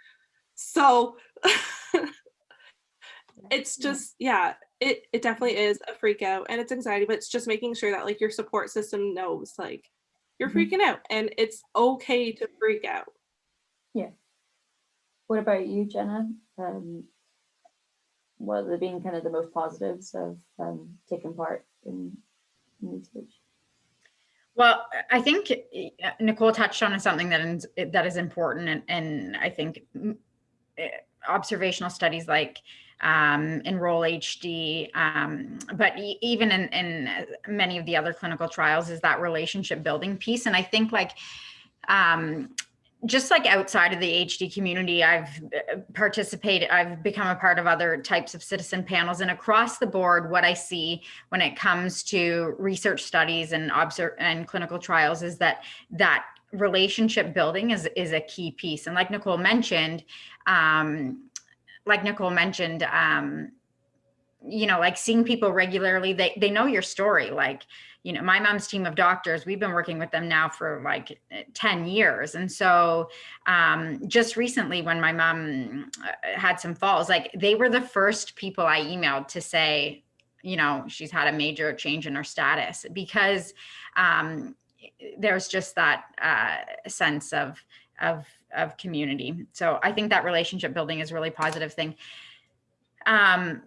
So it's just, yeah, it, it definitely is a freak out and it's anxiety, but it's just making sure that like your support system knows like you're Mhm. freaking out and it's okay to freak out. Yeah what about you, Jenna? Um, what have been kind of the most positives of um, taking part in, in research? Well, I think uh, Nicole touched on something that is, that is important, and, and I think mm, eh, observational studies like um, Enroll HD, um, but even in, in uh, many of the other clinical trials, is that relationship building piece. And I think like um, just like outside of the HD community, I've uh, participated, I've become a part of other types of citizen panels, and across the board, what I see when it comes to research studies and observe and clinical trials is that that relationship building is is a key piece. And like Nicole mentioned, um, like Nicole mentioned, um, you know, like seeing people regularly, they they know your story. Like, you know, my mom's team of doctors, we've been working with them now for like 10 years. And so um, just recently when my mom uh, had some falls, like they were the first people I emailed to say, you know, she's had a major change in her status because um, there's just that uh, sense of, of, of community. So I think that relationship building is a really positive thing. Um,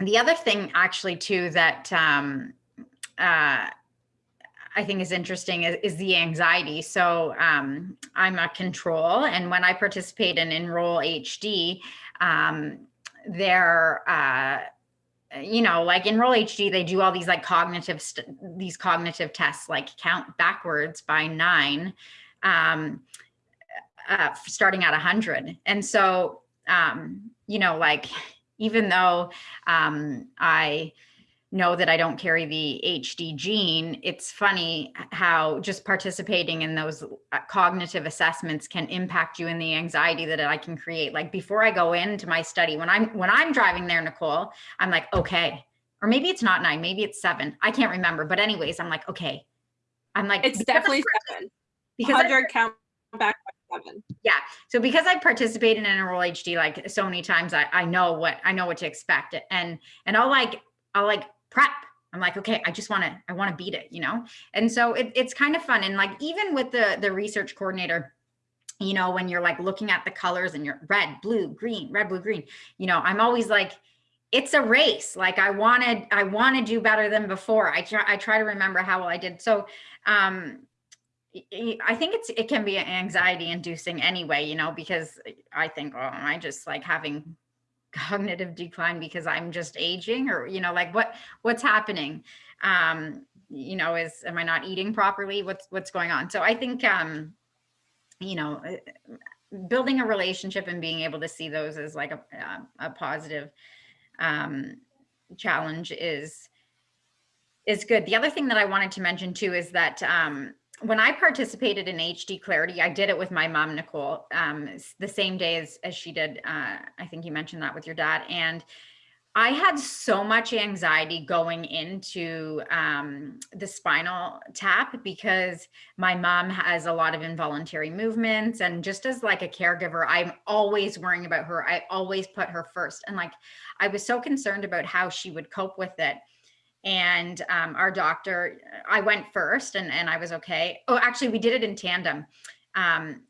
the other thing actually too that um, uh, I think is interesting is, is the anxiety. So um, I'm a control, and when I participate in Enroll HD, um, there, uh, you know, like Enroll HD, they do all these like cognitive these cognitive tests, like count backwards by nine, um, uh, starting at 100. And so, um, you know, like even though um, I know that I don't carry the HD gene, it's funny how just participating in those uh, cognitive assessments can impact you in the anxiety that I can create. Like before I go into my study, when I'm when I'm driving there, Nicole, I'm like, okay, or maybe it's not nine, maybe it's seven. I can't remember, but anyways, I'm like, okay. I'm like, It's definitely seven. because 100 count by so because I've participated in Enroll HD like so many times, I, I know what I know what to expect. And and I'll like I'll like prep. I'm like, okay, I just want to I want to beat it, you know? And so it, it's kind of fun. And like even with the the research coordinator, you know, when you're like looking at the colors and you're red, blue, green, red, blue, green, you know, I'm always like, it's a race. Like I wanted, I want to do better than before. I try, I try to remember how well I did. So um I think it's it can be anxiety inducing anyway, you know, because I think, oh, am I just like having cognitive decline because I'm just aging or, you know, like what what's happening? Um, you know, is am I not eating properly? What's what's going on? So I think um, you know, uh, building a relationship and being able to see those as like a a, a positive um challenge is is good. The other thing that I wanted to mention too is that um, when I participated in HD Clarity, I did it with my mom, Nicole, um, the same day as, as she did. Uh, I think you mentioned that with your dad. And I had so much anxiety going into um, the spinal tap because my mom has a lot of involuntary movements. And just as like a caregiver, I'm always worrying about her. I always put her first. And like, I was so concerned about how she would cope with it and um, our doctor i went first and, and i was okay. Oh actually we did it in tandem. Um,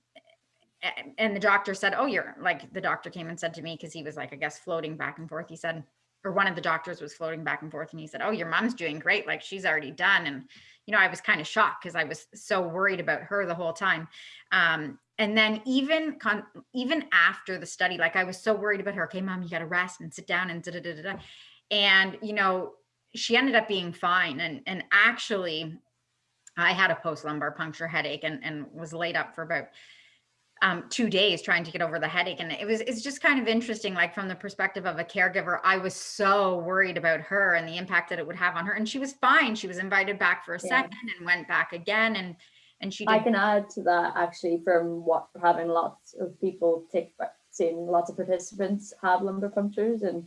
and the doctor said oh you're like the doctor came and said to me because he was like i guess floating back and forth. He said or one of the doctors was floating back and forth and he said oh your mom's doing great. Like she's already done. And you know i was kind of shocked because i was so worried about her the whole time. Um, and then even even after the study like i was so worried about her. Okay mom you got to rest and sit down and da da da da. And you know she ended up being fine and and actually I had a post lumbar puncture headache and, and was laid up for about um, two days trying to get over the headache. And it was, it's just kind of interesting, like from the perspective of a caregiver, I was so worried about her and the impact that it would have on her. And she was fine. She was invited back for a Yeah. second and went back again. And, and she I can add to that actually from what having lots of people take seeing lots of participants have lumbar punctures and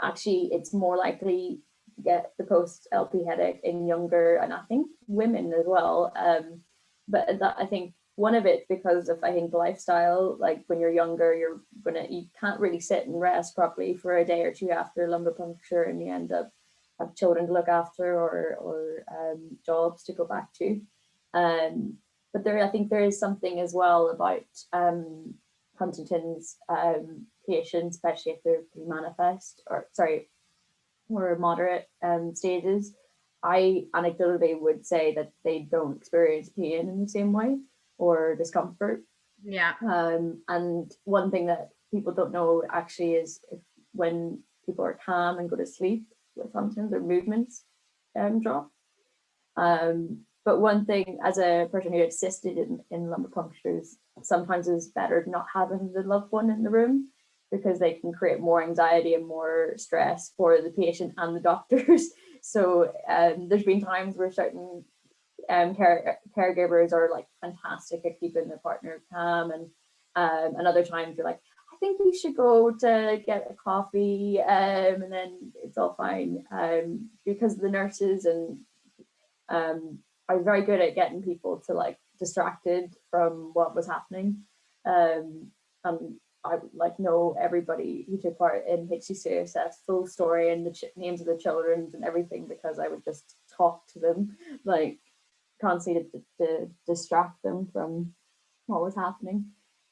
actually it's more likely get the post LP headache in younger and I think women as well. Um, but that I think one of it because of I think lifestyle, like when you're younger, you're gonna you can't really sit and rest properly for a day or two after lumbar puncture and you end up have children to look after or or um, jobs to go back to. Um, but there, I think there is something as well about um, Huntington's um, patients, especially if they're pre-manifest or sorry, or moderate um, stages. I anecdotally would say that they don't experience pain in the same way or discomfort. yeah. Um, and one thing that people don't know actually is if when people are calm and go to sleep with Huntington's, their movements um, drop. Um, but one thing as a person who assisted in, in lumbar punctures, sometimes it's better not having the loved one in the room because they can create more anxiety and more stress for the patient and the doctors. So um, there's been times where certain um, care, caregivers are like fantastic at keeping their partner calm and um, and other times you're like, I think you should go to get a coffee um, and then it's all fine um, because the nurses and um, are very good at getting people to like distracted from what was happening. Um, and I like know everybody who took part in HDCSF full story and the names of the children and everything because I would just talk to them like constantly to, to distract them from what was happening.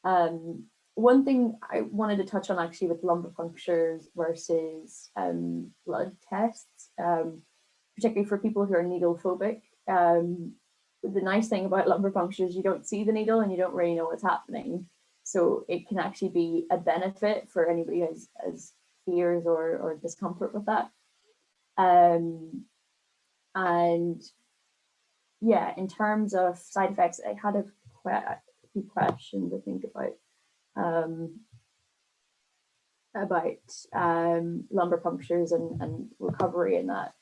Um, one thing I wanted to touch on actually with lumbar punctures versus um, blood tests, um, particularly for people who are needle phobic. Um, the nice thing about lumbar punctures, you don't see the needle and you don't really know what's happening. So it can actually be a benefit for anybody who has, has fears or, or discomfort with that. Um, and yeah, in terms of side effects, I had a, few questions I think about um, about um, lumbar punctures and, and recovery and that.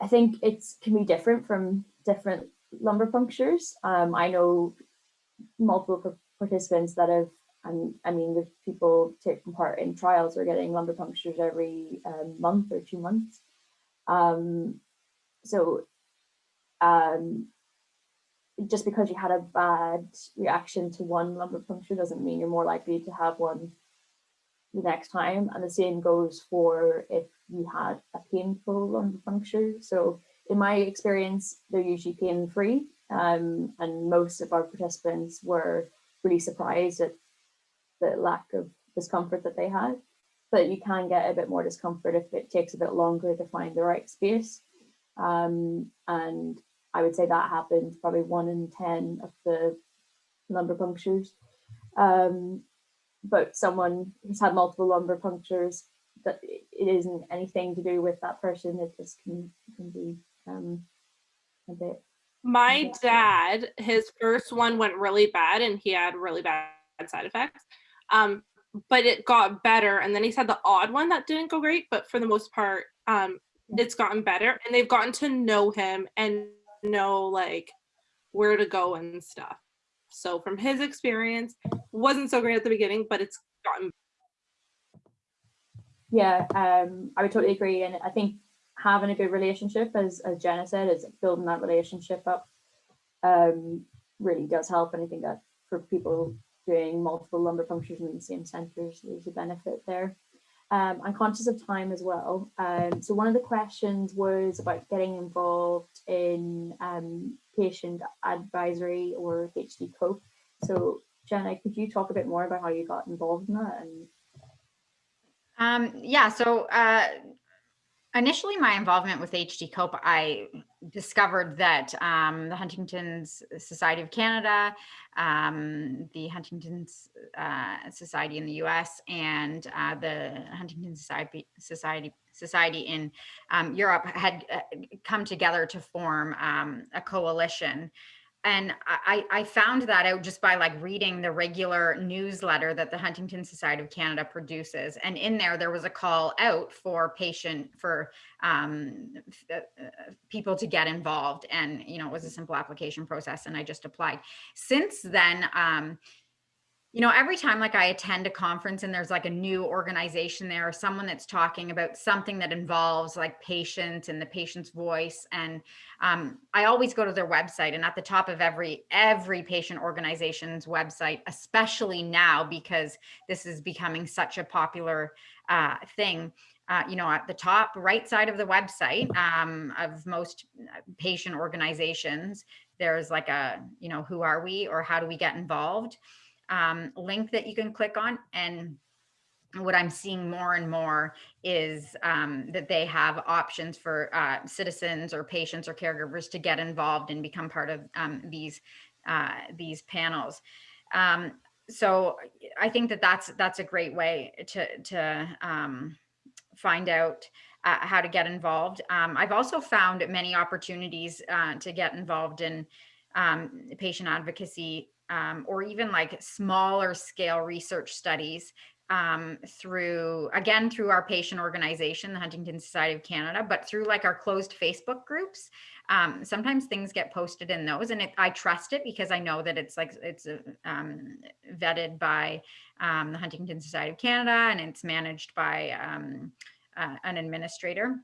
I think it can be different from different lumbar punctures. Um, I know multiple participants that have, and I mean, there's people taking part in trials are getting lumbar punctures every um, month or two months. Um, so um, just because you had a bad reaction to one lumbar puncture doesn't mean you're more likely to have one the next time. And the same goes for if you had a painful lumbar puncture. So in my experience, they're usually pain free. Um, and most of our participants were really surprised at the lack of discomfort that they had. But you can get a bit more discomfort if it takes a bit longer to find the right space. Um, and I would say that happens probably one in 10 of the lumbar punctures. Um, but someone who's had multiple lumbar punctures, that it it isn't anything to do with that person, it just can, can be um, a bit. My dad, his first one went really bad and he had really bad side effects. Um, but it got better. And then he's had the odd one that didn't go great, but for the most part, um, it's gotten better and they've gotten to know him and know like where to go and stuff. So from his experience, wasn't so great at the beginning, but it's gotten Yeah, um, I would totally agree. And I think having a good relationship, as, as Jenna said, is building that relationship up um, really does help. And I think that for people doing multiple lumbar punctures in the same centers, there's a benefit there. Um, I'm conscious of time as well. Um, so one of the questions was about getting involved in um, patient advisory or HD COPE. So Jenna, could you talk a bit more about how you got involved in that? And Um, yeah, so uh, initially my involvement with HD Cope, I discovered that um, the Huntington's Society of Canada, um, the Huntington's uh, Society in the U.S., and uh, the Huntington Society Society Society in um, Europe had uh, come together to form um, a coalition and I, I found that out just by like reading the regular newsletter that the Huntington Society of Canada produces. And in there, there was a call out for patient, for um, uh, people to get involved. And, you know, it was a simple application process and I just applied. Since then, um, you know, every time like I attend a conference and there's like a new organization there or someone that's talking about something that involves like patients and the patient's voice. And um, I always go to their website and at the top of every, every patient organization's website, especially now because this is becoming such a popular uh, thing, uh, you know, at the top right side of the website um, of most uh, patient organizations, there's like a, you know, who are we or how do we get involved? Um, link that you can click on. And what I'm seeing more and more is um, that they have options for uh, citizens or patients or caregivers to get involved and become part of um, these uh, these panels. Um, so I think that that's that's a great way to to um, find out uh, how to get involved. Um, I've also found many opportunities uh, to get involved in um, patient advocacy um, or even like smaller scale research studies um, through, again, through our patient organization, the Huntington Society of Canada, but through like our closed Facebook groups. Um, sometimes things get posted in those and it, I trust it because I know that it's like, it's uh, um, vetted by um, the Huntington Society of Canada and it's managed by um, uh, an administrator.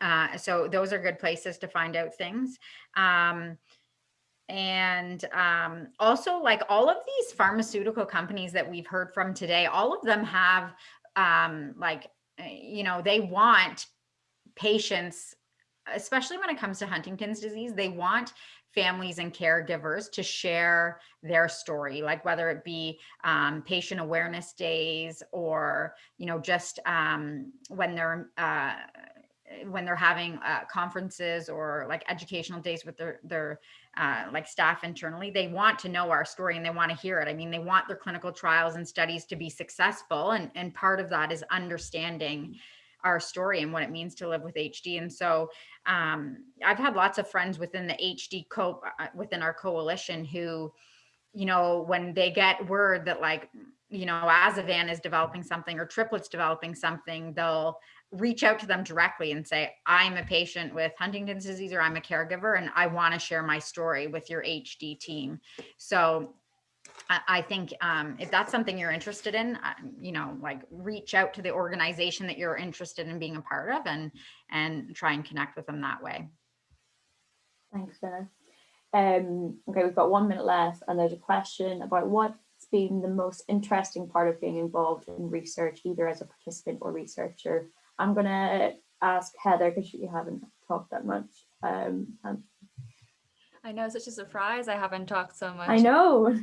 Uh, so those are good places to find out things. Um, and um, also like all of these pharmaceutical companies that we've heard from today, all of them have um, like, eh, you know, they want patients, especially when it comes to Huntington's disease, they want families and caregivers to share their story, like whether it be um, patient awareness days or, you know, just um, when they're uh, when they're having uh, conferences or like educational days with their their uh, like staff internally, they want to know our story and they want to hear it. I mean, they want their clinical trials and studies to be successful, and and part of that is understanding our story and what it means to live with HD. And so um, I've had lots of friends within the HD co uh, within our coalition who, you know, when they get word that like you know, Azevan is developing something or Triplet's developing something, they'll reach out to them directly and say, I'm a patient with Huntington's disease or I'm a caregiver and I want to share my story with your HD team. So I, think um, if that's something you're interested in, uh, you know, like reach out to the organization that you're interested in being a part of and and try and connect with them that way. Thanks, Jenna. Um, okay, we've got one minute left and there's a question about what's been the most interesting part of being involved in research, either as a participant or researcher I'm gonna ask Heather because you haven't talked that much. Um, and I know, such a surprise. I haven't talked so much. I know.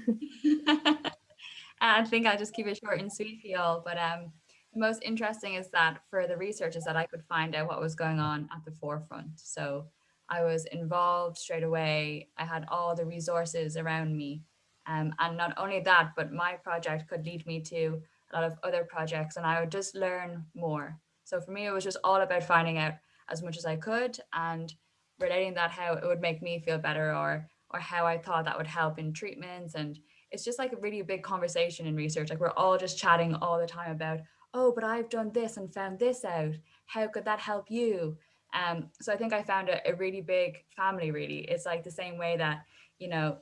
I think I'll just keep it short and sweet for y'all. But um, the most interesting is that for the research is that I could find out what was going on at the forefront. So I was involved straight away. I had all the resources around me. Um, and not only that, but my project could lead me to a lot of other projects and I would just learn more. So for me, it was just all about finding out as much as I could and relating that how it would make me feel better or or how I thought that would help in treatments. And it's just like a really big conversation in research. Like we're all just chatting all the time about, oh, but I've done this and found this out. How could that help you? Um, so I think I found a, a really big family, really. It's like the same way that, you know,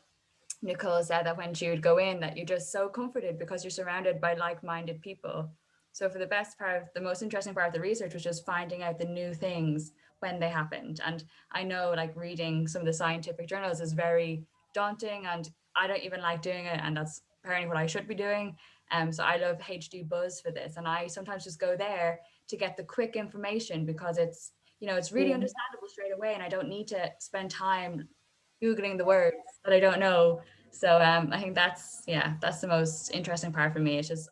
Nicole said that when she would go in, that you're just so comforted because you're surrounded by like-minded people. So for the best part, of, the most interesting part of the research was just finding out the new things when they happened. And I know like reading some of the scientific journals is very daunting and I don't even like doing it. And that's apparently what I should be doing. Um, so I love HD Buzz for this. And I sometimes just go there to get the quick information because it's, you know, it's really understandable straight away. And I don't need to spend time Googling the words that I don't know. So um, I think that's, yeah, that's the most interesting part for me. It's just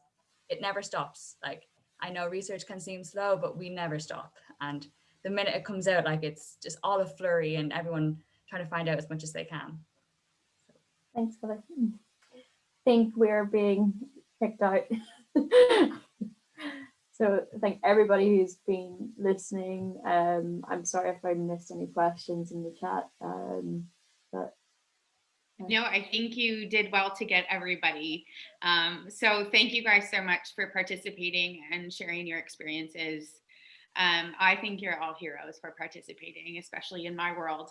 it never stops. Like I know research can seem slow, but we never stop. And the minute it comes out, like it's just all a flurry and everyone trying to find out as much as they can. Thanks for the think we're being picked out. so I thank everybody who's been listening. Um, I'm sorry if I missed any questions in the chat. Um, but No, I think you did well to get everybody. Um, so thank you guys so much for participating and sharing your experiences. Um, I think you're all heroes for participating, especially in my world.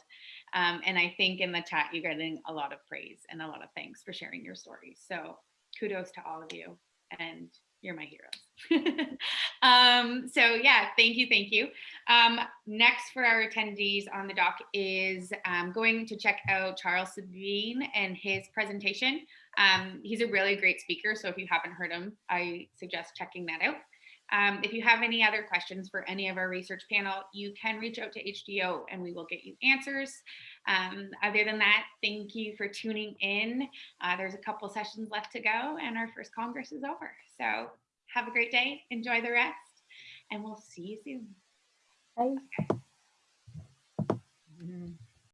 Um, and I think in the chat, you're getting a lot of praise and a lot of thanks for sharing your stories. So kudos to all of you and you're my heroes. um, so yeah, thank you, thank you. Um, next for our attendees on the dock is um, going to check out Charles Sabine and his presentation. Um, he's a really great speaker, so if you haven't heard him, I suggest checking that out. Um, if you have any other questions for any of our research panel, you can reach out to HDYO and we will get you answers. Um, other than that, thank you for tuning in. Uh, there's a couple sessions left to go and our first Congress is over. So have a great day. Enjoy the rest. And we'll see you soon. Bye. Okay. Mm -hmm.